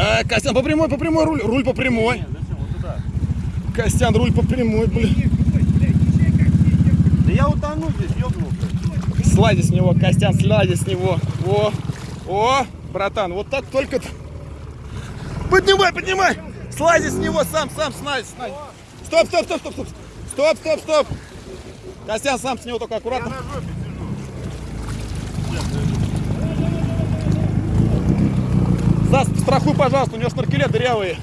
А, Костян, по прямой, по прямой, руль, руль по прямой. Зачем? Вот туда. Костян, руль по прямой, блин. Да я утону здесь, ёбнулся. Слази с него, Костян, слази с него. О, о, братан, вот так только... Поднимай, поднимай! Слази с него сам, сам, снай, снай. Стоп, стоп, стоп, стоп, стоп. Стоп, стоп, стоп. Костян, сам с него только аккуратно. На жопе За, страхуй, пожалуйста, у него шнуркеля дырявые.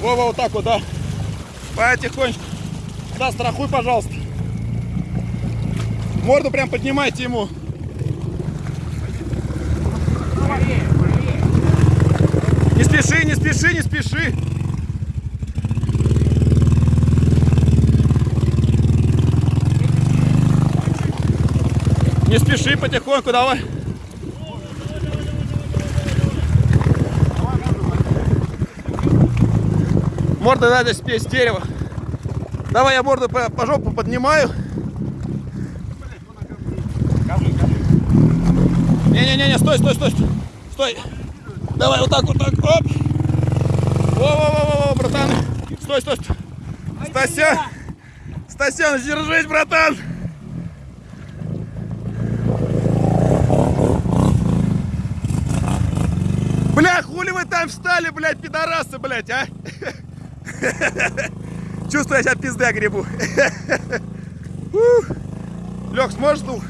Вова, вот так вот, да. Потихонечку. Да, страхуй, пожалуйста. Морду прям поднимайте ему. Не спеши, не спеши, не спеши. Не спеши, потихоньку, давай. Морда надо спеть с дерева. Давай я морду по, по жопу поднимаю. Не-не-не, стой, стой, стой, стой. Стой. Давай вот так, вот так. Оп. Во-во-во-во, братан. Стой, стой, стой. Стася. Стасян, держись, братан. Бля, хули вы там встали, блядь, пидорасы, блядь, а? Чувствую, я сейчас пизда грибу. Лег, сможешь, ну?